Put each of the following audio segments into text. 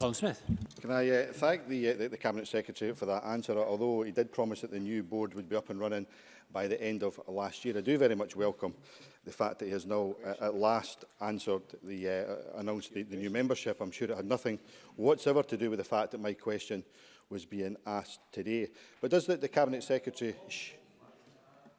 Colin Smith. Can I uh, thank the, uh, the Cabinet Secretary for that answer, although he did promise that the new board would be up and running by the end of last year. I do very much welcome the fact that he has now uh, at last answered the, uh, uh announced the, the new membership. I'm sure it had nothing whatsoever to do with the fact that my question was being asked today. But does the, the Cabinet Secretary...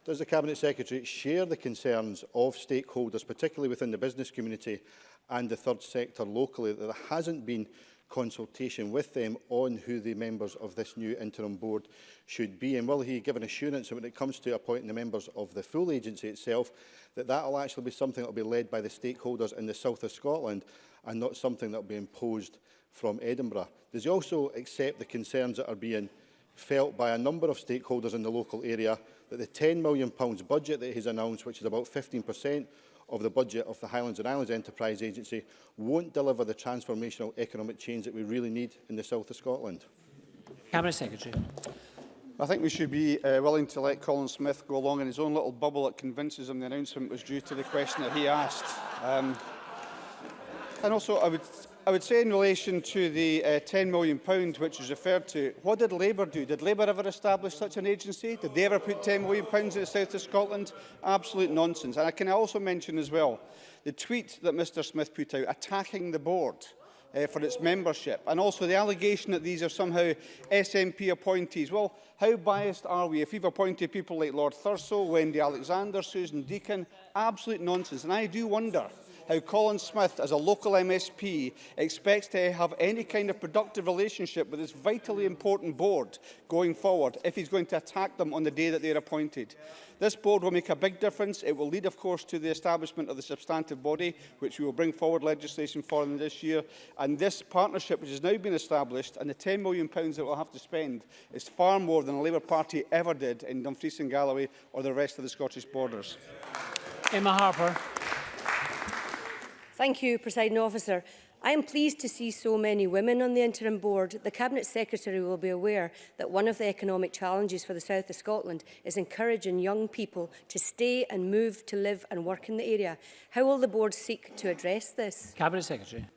Does the Cabinet Secretary share the concerns of stakeholders, particularly within the business community and the third sector locally, that there hasn't been consultation with them on who the members of this new interim board should be? And will he give an assurance that when it comes to appointing the members of the full agency itself, that that will actually be something that will be led by the stakeholders in the south of Scotland and not something that will be imposed from Edinburgh? Does he also accept the concerns that are being felt by a number of stakeholders in the local area that the £10 million budget that he's announced, which is about 15% of the budget of the Highlands and Islands Enterprise Agency won't deliver the transformational economic change that we really need in the south of Scotland. Cabinet Secretary. I think we should be uh, willing to let Colin Smith go along in his own little bubble that convinces him the announcement was due to the question that he asked. Um, and also, I would I would say in relation to the uh, £10 million which is referred to, what did Labour do? Did Labour ever establish such an agency? Did they ever put £10 million in the south of Scotland? Absolute nonsense. And I can also mention as well the tweet that Mr Smith put out attacking the board uh, for its membership and also the allegation that these are somehow SNP appointees. Well, how biased are we if we've appointed people like Lord Thurso, Wendy Alexander, Susan Deakin? Absolute nonsense. And I do wonder how Colin Smith, as a local MSP, expects to have any kind of productive relationship with this vitally important board going forward if he's going to attack them on the day that they are appointed. This board will make a big difference. It will lead, of course, to the establishment of the substantive body, which we will bring forward legislation for in this year. And this partnership, which has now been established, and the £10 million that we'll have to spend, is far more than the Labour Party ever did in Dumfries and Galloway or the rest of the Scottish borders. Emma Harper. Thank you, Presiding Officer. I am pleased to see so many women on the interim board. The Cabinet Secretary will be aware that one of the economic challenges for the south of Scotland is encouraging young people to stay and move to live and work in the area. How will the board seek to address this? Cabinet Secretary.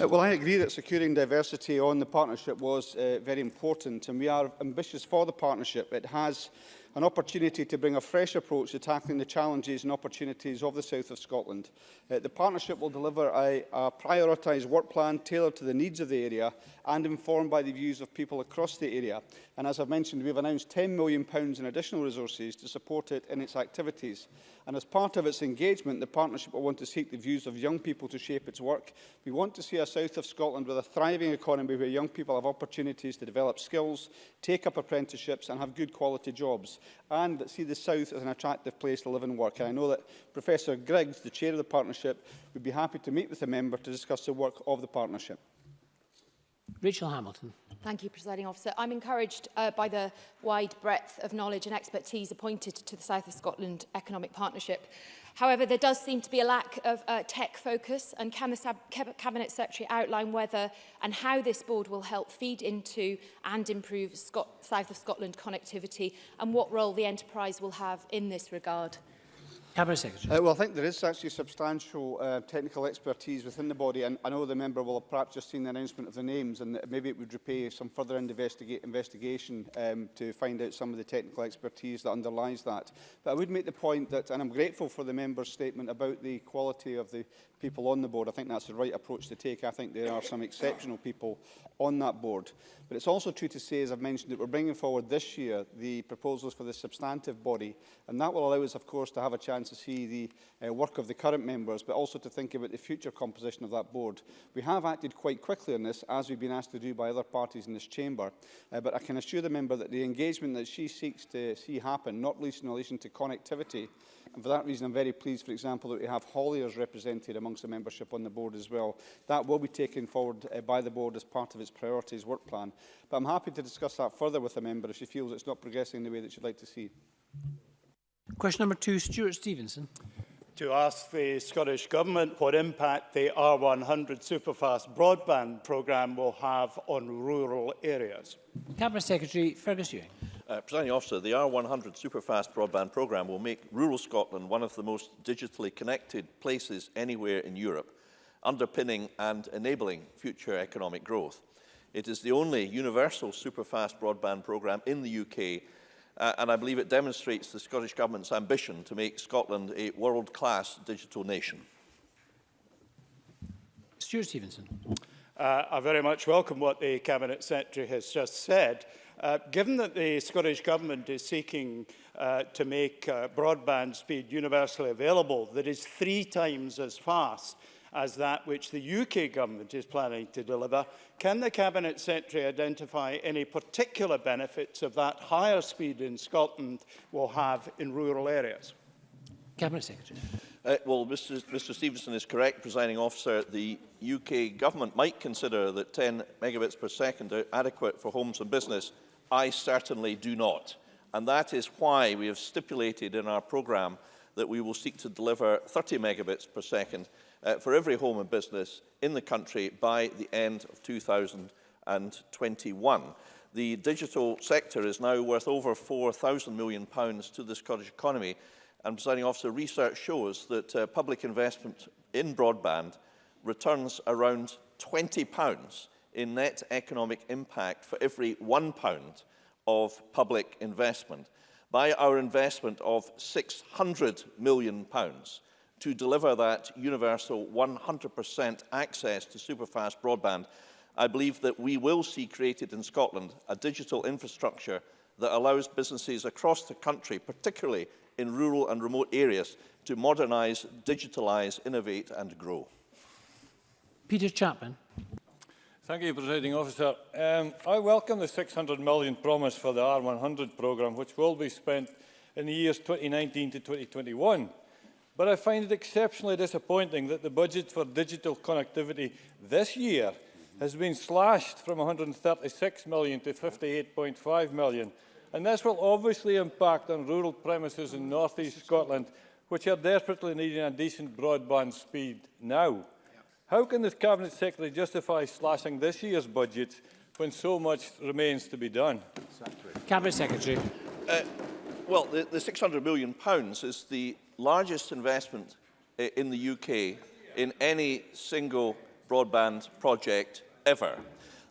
Uh, well, I agree that securing diversity on the partnership was uh, very important and we are ambitious for the partnership. It has an opportunity to bring a fresh approach to tackling the challenges and opportunities of the south of Scotland. Uh, the partnership will deliver a, a prioritised work plan tailored to the needs of the area and informed by the views of people across the area. And as I've mentioned, we've announced £10 million in additional resources to support it in its activities. And as part of its engagement, the partnership will want to seek the views of young people to shape its work. We want to see a south of Scotland with a thriving economy where young people have opportunities to develop skills, take up apprenticeships and have good quality jobs, and see the south as an attractive place to live and work. And I know that Professor Griggs, the chair of the partnership, would be happy to meet with the member to discuss the work of the partnership. Rachel Hamilton. Thank you, Presiding Officer. I'm encouraged uh, by the wide breadth of knowledge and expertise appointed to the South of Scotland Economic Partnership. However, there does seem to be a lack of uh, tech focus, and can the Cabinet Secretary outline whether and how this board will help feed into and improve Scot South of Scotland connectivity, and what role the enterprise will have in this regard? Cabinet Secretary. Uh, well, I think there is actually substantial uh, technical expertise within the body, and I know the member will have perhaps just seen the announcement of the names, and maybe it would repay some further investiga investigation um, to find out some of the technical expertise that underlies that. But I would make the point that, and I'm grateful for the member's statement about the quality of the people on the board. I think that's the right approach to take. I think there are some exceptional people on that board. But it's also true to say, as I've mentioned, that we're bringing forward this year the proposals for the substantive body, and that will allow us, of course, to have a chance chance to see the uh, work of the current members, but also to think about the future composition of that board. We have acted quite quickly on this, as we've been asked to do by other parties in this chamber, uh, but I can assure the member that the engagement that she seeks to see happen, not least in relation to connectivity, and for that reason I'm very pleased, for example, that we have Hollyers represented amongst the membership on the board as well. That will be taken forward uh, by the board as part of its priorities work plan. But I'm happy to discuss that further with the member if she feels it's not progressing in the way that she'd like to see. Question number two, Stuart Stevenson. To ask the Scottish Government what impact the R100 superfast broadband programme will have on rural areas. Cabinet Secretary Fergus Ewing. Uh, Presiding Officer, the R100 Superfast Broadband Programme will make rural Scotland one of the most digitally connected places anywhere in Europe, underpinning and enabling future economic growth. It is the only universal superfast broadband programme in the UK Uh, and I believe it demonstrates the Scottish Government's ambition to make Scotland a world-class digital nation. Stuart Stevenson. Uh, I very much welcome what the Cabinet Secretary has just said. Uh, given that the Scottish Government is seeking uh, to make uh, broadband speed universally available that is three times as fast as that which the UK government is planning to deliver, can the Cabinet Secretary identify any particular benefits of that higher speed in Scotland will have in rural areas? Cabinet Secretary. Uh, well, Mr, Mr Stevenson is correct, presiding officer. The UK government might consider that 10 megabits per second are adequate for homes and business. I certainly do not. And that is why we have stipulated in our programme that we will seek to deliver 30 megabits per second uh, for every home and business in the country by the end of 2021. The digital sector is now worth over £4,000 million pounds to the Scottish economy, and presiding officer, research shows that uh, public investment in broadband returns around £20 in net economic impact for every £1 of public investment. By our investment of £600 million, pounds, to deliver that universal 100% access to superfast broadband, I believe that we will see created in Scotland a digital infrastructure that allows businesses across the country, particularly in rural and remote areas, to modernise, digitalise, innovate and grow. Peter Chapman. Thank you, Presiding Officer. Um, I welcome the £600 million promise for the R100 programme, which will be spent in the years 2019 to 2021. But I find it exceptionally disappointing that the budget for digital connectivity this year has been slashed from 136 million to 58.5 million. And this will obviously impact on rural premises in North East Scotland, which are desperately needing a decent broadband speed now. How can the Cabinet Secretary justify slashing this year's budget when so much remains to be done? Cabinet Secretary. Uh, well, the, the £600 million is the largest investment in the UK in any single broadband project ever.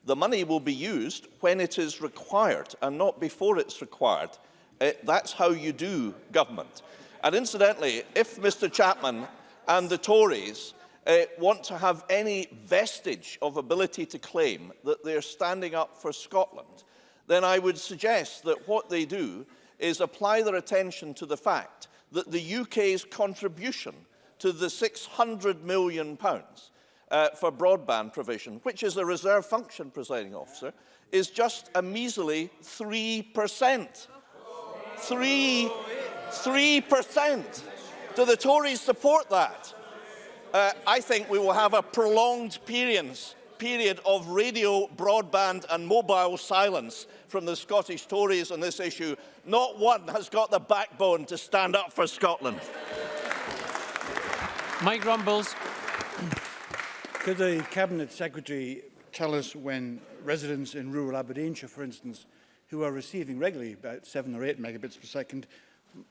The money will be used when it is required and not before it's required. Eh, that's how you do government. And incidentally, if Mr Chapman and the Tories uh, want to have any vestige of ability to claim that they're standing up for Scotland, then I would suggest that what they do is apply their attention to the fact that the UK's contribution to the 600 million pounds, uh, for broadband provision, which is a reserve function, presiding officer, is just a measly 3%. 3 3%. Do the Tories support that? Uh, I think we will have a prolonged period period of radio, broadband and mobile silence from the Scottish Tories on this issue, not one has got the backbone to stand up for Scotland. Mike Rumbles. Could the Cabinet Secretary tell us when residents in rural Aberdeenshire, for instance, who are receiving regularly about 7 or 8 megabits per second,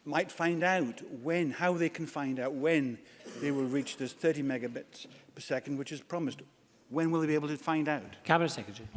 might find out when, how they can find out when they will reach this 30 megabits per second, which is promised. When will he be able to find out? Cabinet Secretary.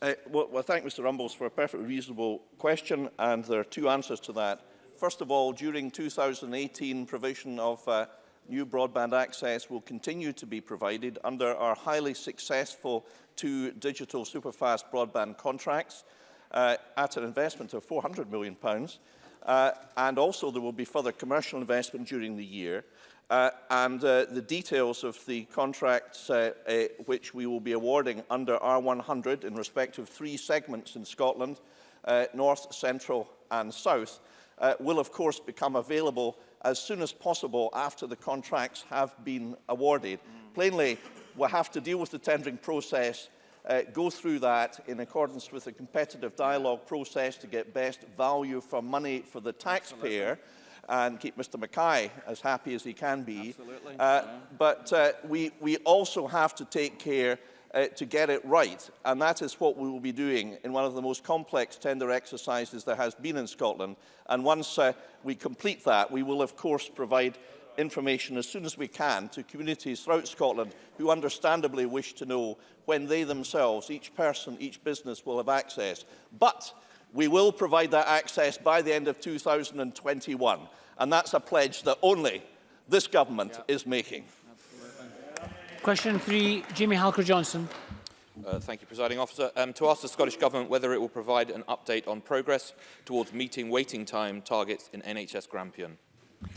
Uh, well, well, thank Mr Rumbles for a perfectly reasonable question, and there are two answers to that. First of all, during 2018, provision of uh, new broadband access will continue to be provided under our highly successful two digital superfast broadband contracts uh, at an investment of £400 million. Pounds. Uh, and also there will be further commercial investment during the year. Uh, and uh, the details of the contracts uh, uh, which we will be awarding under R100 in respect of three segments in Scotland, uh, North, Central and South, uh, will of course become available as soon as possible after the contracts have been awarded. Mm. Plainly, we'll have to deal with the tendering process uh, go through that in accordance with a competitive dialogue process to get best value for money for the taxpayer. Absolutely. and keep Mr Mackay as happy as he can be. Absolutely. Uh, yeah. But uh, we, we also have to take care uh, to get it right. And that is what we will be doing in one of the most complex tender exercises there has been in Scotland. And once uh, we complete that, we will, of course, provide information as soon as we can to communities throughout Scotland who understandably wish to know when they themselves, each person, each business will have access. But we will provide that access by the end of 2021. And that's a pledge that only this government yeah. is making. Question three, Jimmy Halker-Johnson. Uh, thank you, Presiding Officer. Um, to ask the Scottish Government whether it will provide an update on progress towards meeting waiting time targets in NHS Grampian.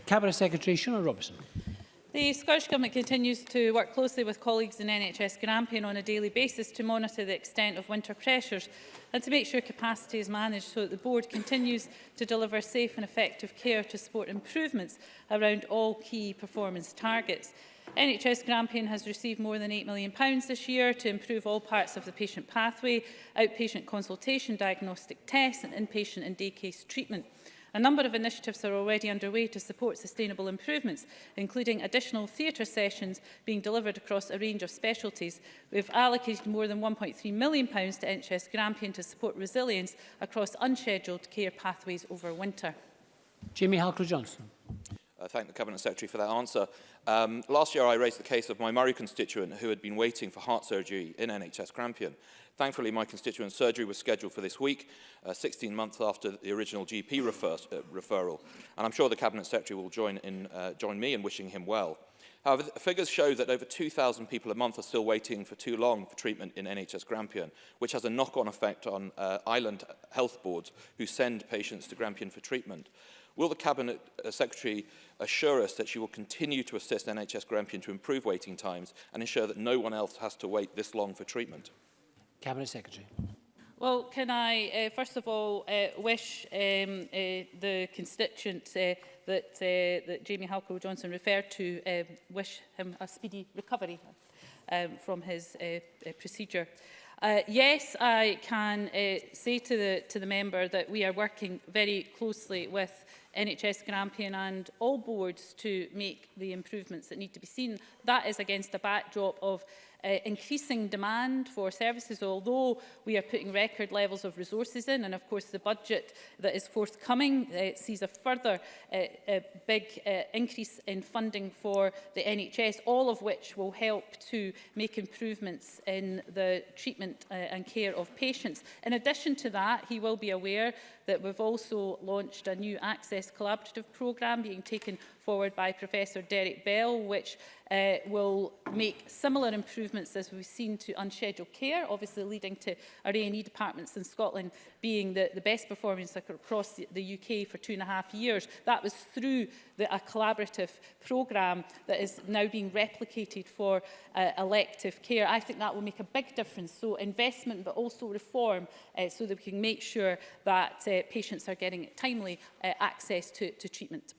Cabinet Secretary Shona Robertson. The Scottish Government continues to work closely with colleagues in NHS Grampian on a daily basis to monitor the extent of winter pressures and to make sure capacity is managed so that the Board continues to deliver safe and effective care to support improvements around all key performance targets. NHS Grampian has received more than £8 million this year to improve all parts of the patient pathway, outpatient consultation, diagnostic tests and inpatient and day case treatment. A number of initiatives are already underway to support sustainable improvements, including additional theatre sessions being delivered across a range of specialties. We've allocated more than £1.3 million pounds to NHS Grampian to support resilience across unscheduled care pathways over winter. Jamie Halker-Johnson. I uh, thank the Cabinet Secretary for that answer. Um, last year I raised the case of my Murray constituent who had been waiting for heart surgery in NHS Grampian. Thankfully, my constituent surgery was scheduled for this week, uh, 16 months after the original GP refer uh, referral, and I'm sure the Cabinet Secretary will join, in, uh, join me in wishing him well. However, figures show that over 2,000 people a month are still waiting for too long for treatment in NHS Grampian, which has a knock-on effect on uh, island health boards who send patients to Grampian for treatment. Will the Cabinet uh, Secretary assure us that she will continue to assist NHS Grampian to improve waiting times and ensure that no one else has to wait this long for treatment? Cabinet Secretary. Well, can I uh, first of all uh, wish um, uh, the constituent uh, that, uh, that Jamie Halco Johnson referred to, uh, wish him a speedy recovery um, from his uh, uh, procedure. Uh, yes, I can uh, say to the, to the member that we are working very closely with NHS Grampian and all boards to make the improvements that need to be seen. That is against a backdrop of uh, increasing demand for services, although we are putting record levels of resources in, and of course the budget that is forthcoming uh, sees a further uh, a big uh, increase in funding for the NHS, all of which will help to make improvements in the treatment uh, and care of patients. In addition to that, he will be aware that we've also launched a new Access Collaborative programme being taken forward by Professor Derek Bell, which uh, will make similar improvements as we've seen to unscheduled care, obviously leading to our A&E departments in Scotland being the, the best performing across the, the UK for two and a half years. That was through the, a collaborative programme that is now being replicated for uh, elective care. I think that will make a big difference. So investment, but also reform, uh, so that we can make sure that uh, uh, patients are getting timely uh, access to, to treatment.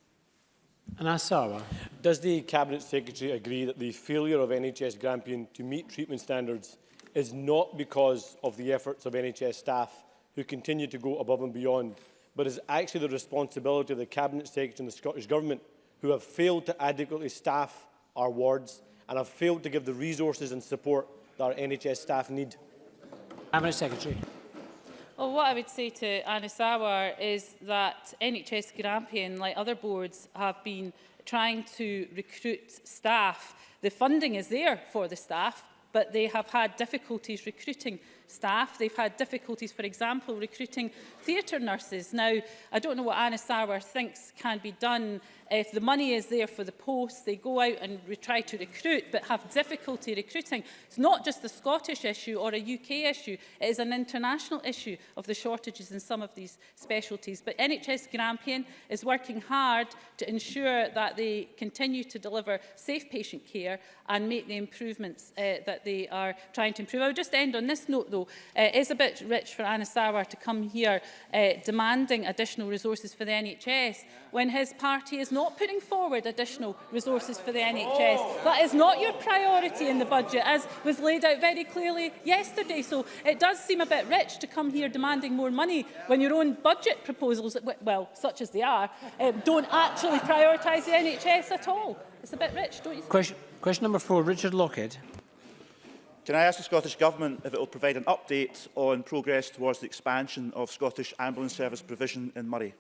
And Asawa. Does the Cabinet Secretary agree that the failure of NHS Grampian to meet treatment standards is not because of the efforts of NHS staff who continue to go above and beyond, but is actually the responsibility of the Cabinet Secretary and the Scottish Government who have failed to adequately staff our wards and have failed to give the resources and support that our NHS staff need? Cabinet Secretary. Well, what I would say to Anisawar is that NHS Grampian, like other boards, have been trying to recruit staff. The funding is there for the staff, but they have had difficulties recruiting staff. They've had difficulties, for example, recruiting theatre nurses. Now, I don't know what Anna Sarwar thinks can be done if the money is there for the posts, they go out and try to recruit but have difficulty recruiting. It's not just a Scottish issue or a UK issue, it is an international issue of the shortages in some of these specialties. But NHS Grampian is working hard to ensure that they continue to deliver safe patient care and make the improvements uh, that they are trying to improve. I'll just end on this note though, though, uh, is a bit rich for Anna Sauer to come here uh, demanding additional resources for the NHS when his party is not putting forward additional resources for the NHS. That is not your priority in the budget, as was laid out very clearly yesterday. So it does seem a bit rich to come here demanding more money when your own budget proposals, well, such as they are, uh, don't actually prioritise the NHS at all. It's a bit rich, don't you think? Question, question number four, Richard Lockhead. Can I ask the Scottish Government if it will provide an update on progress towards the expansion of Scottish ambulance service provision in Murray?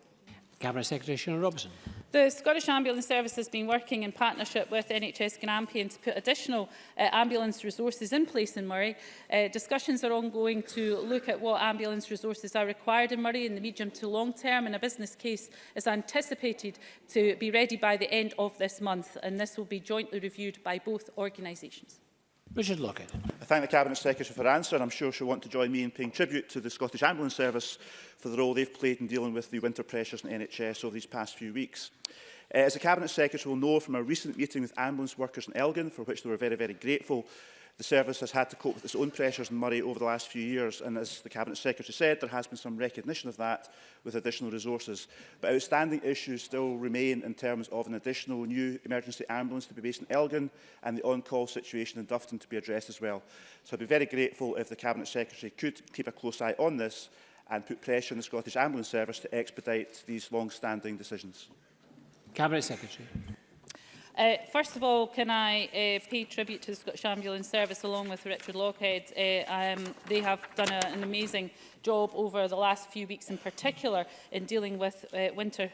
Cabinet Secretary Sean Robson. The Scottish Ambulance Service has been working in partnership with NHS Grampian to put additional uh, ambulance resources in place in Murray. Uh, discussions are ongoing to look at what ambulance resources are required in Murray in the medium to long term and a business case is anticipated to be ready by the end of this month and this will be jointly reviewed by both organisations. Richard Lockett thank the Cabinet Secretary for her answer and I'm sure she'll want to join me in paying tribute to the Scottish Ambulance Service for the role they've played in dealing with the winter pressures in NHS over these past few weeks. Uh, as the Cabinet Secretary will know from a recent meeting with ambulance workers in Elgin, for which they were very, very grateful, The service has had to cope with its own pressures in Murray over the last few years, and as the Cabinet Secretary said, there has been some recognition of that with additional resources. But outstanding issues still remain in terms of an additional new emergency ambulance to be based in Elgin and the on-call situation in Dufton to be addressed as well. So I'd be very grateful if the Cabinet Secretary could keep a close eye on this and put pressure on the Scottish Ambulance Service to expedite these long-standing decisions. Cabinet Secretary. Uh, first of all, can I uh, pay tribute to the Scottish Ambulance Service along with Richard Lockhead. Uh, um, they have done a, an amazing job over the last few weeks in particular in dealing with uh, winter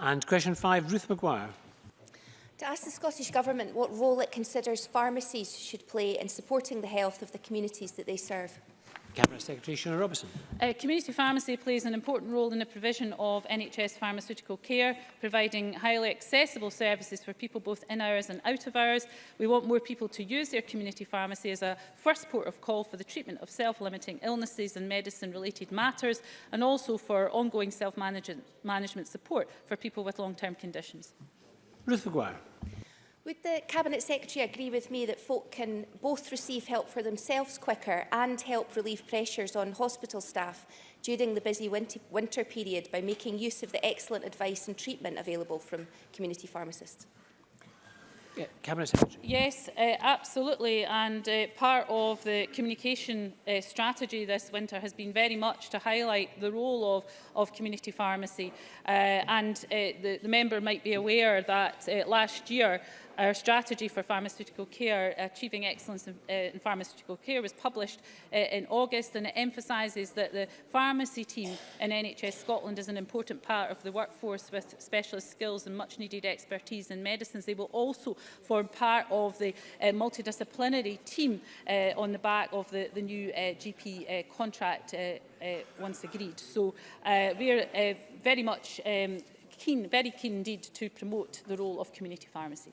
And question five, Ruth Maguire. To ask the Scottish Government what role it considers pharmacies should play in supporting the health of the communities that they serve. Cabinet Secretary Shona Robertson. Uh, community pharmacy plays an important role in the provision of NHS pharmaceutical care, providing highly accessible services for people both in hours and out of hours. We want more people to use their community pharmacy as a first port of call for the treatment of self-limiting illnesses and medicine-related matters, and also for ongoing self-management support for people with long-term conditions. Ruth McGuire. Would the Cabinet Secretary agree with me that folk can both receive help for themselves quicker and help relieve pressures on hospital staff during the busy winter, period by making use of the excellent advice and treatment available from community pharmacists? Yeah, Cabinet Secretary. Yes, uh, absolutely. And uh, part of the communication uh, strategy this winter has been very much to highlight the role of, of community pharmacy. Uh, and uh, the, the member might be aware that uh, last year Our strategy for pharmaceutical care, Achieving Excellence in, uh, in Pharmaceutical Care, was published uh, in August and it emphasises that the pharmacy team in NHS Scotland is an important part of the workforce with specialist skills and much needed expertise in medicines. They will also form part of the uh, multidisciplinary team uh, on the back of the, the new uh, GP uh, contract uh, uh, once agreed. So uh, are uh, very much um, keen, very keen indeed to promote the role of community pharmacy.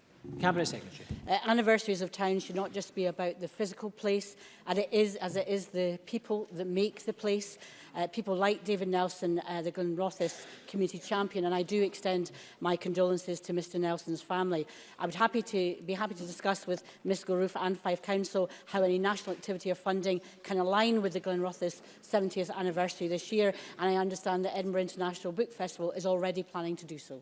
Cabinet Secretary. Uh, anniversaries of towns should not just be about the physical place, and it is, as it is, the people that make the place. Uh, people like David Nelson, uh, the Glenrothes community champion, and I do extend my condolences to Mr Nelson's family. I would happy to, be happy to discuss with Ms Gorouf and Fife Council how any national activity or funding can align with the Glenrothes 70th anniversary this year, and I understand that Edinburgh International Book Festival is already planning to do so.